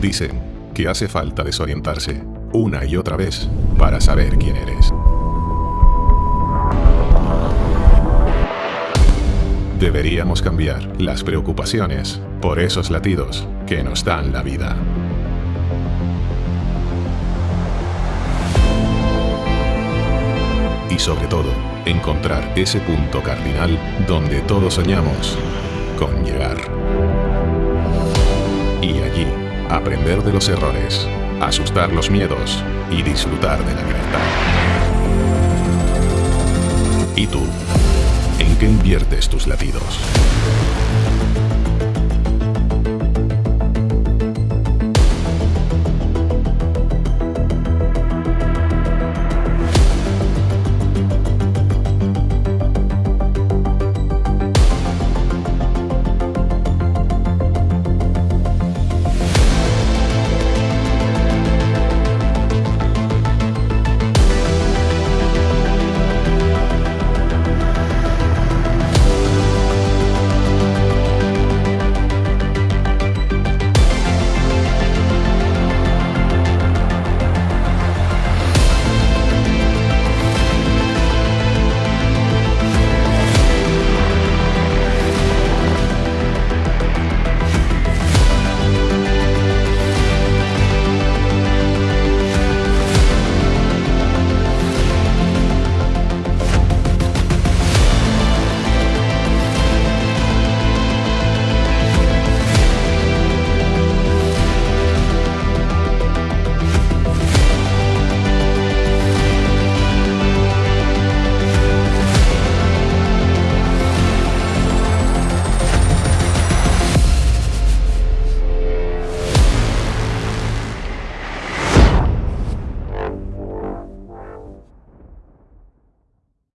Dicen que hace falta desorientarse una y otra vez para saber quién eres. Deberíamos cambiar las preocupaciones por esos latidos que nos dan la vida. Y sobre todo, encontrar ese punto cardinal donde todos soñamos con llegar. Y allí, aprender de los errores, asustar los miedos y disfrutar de la libertad. ¿Y tú? ¿En qué inviertes tus latidos?